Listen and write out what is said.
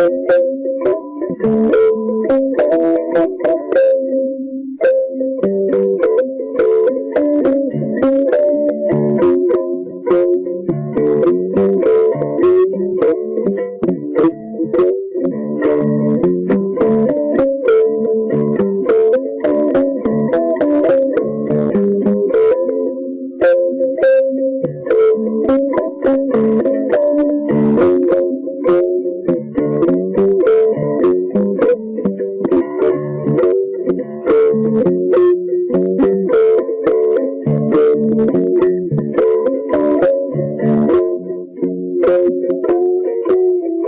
the